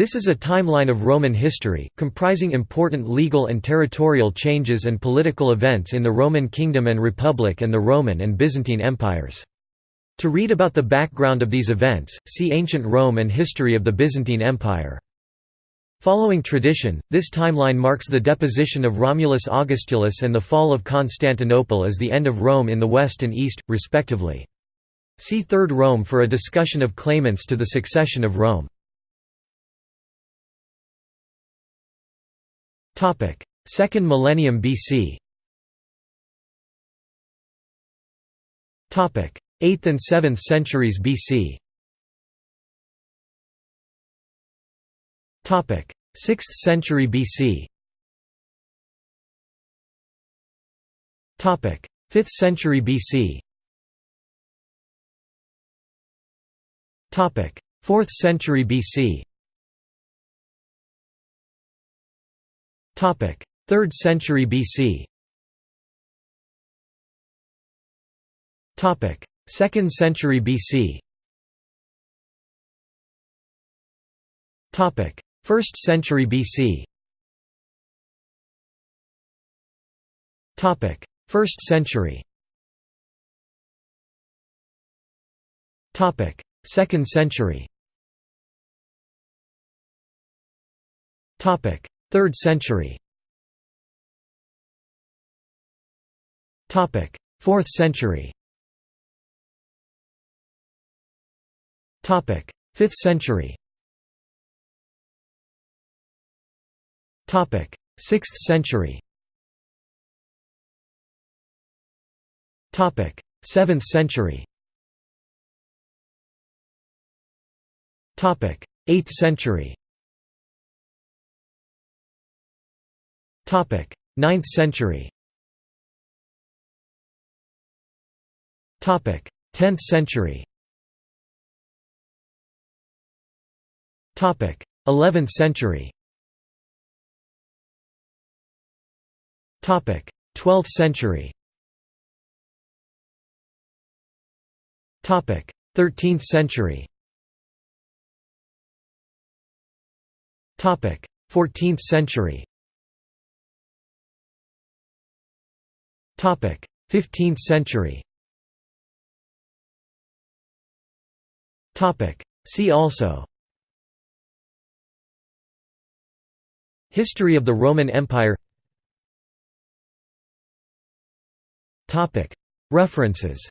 This is a timeline of Roman history, comprising important legal and territorial changes and political events in the Roman Kingdom and Republic and the Roman and Byzantine empires. To read about the background of these events, see Ancient Rome and History of the Byzantine Empire. Following tradition, this timeline marks the deposition of Romulus Augustulus and the fall of Constantinople as the end of Rome in the west and east, respectively. See Third Rome for a discussion of claimants to the succession of Rome. Second millennium BC 8th and 7th centuries BC 6th century BC 5th century BC 4th century BC 3rd century BC 2nd century BC 1st century BC 1st century. 2nd century 3rd century. 4th century. 5th century. 6th century. 7th century. 8th century 9th century. 10th century. 11th century. 12th century. 13th century. 14th century 15th century. See also. History of the Roman Empire. References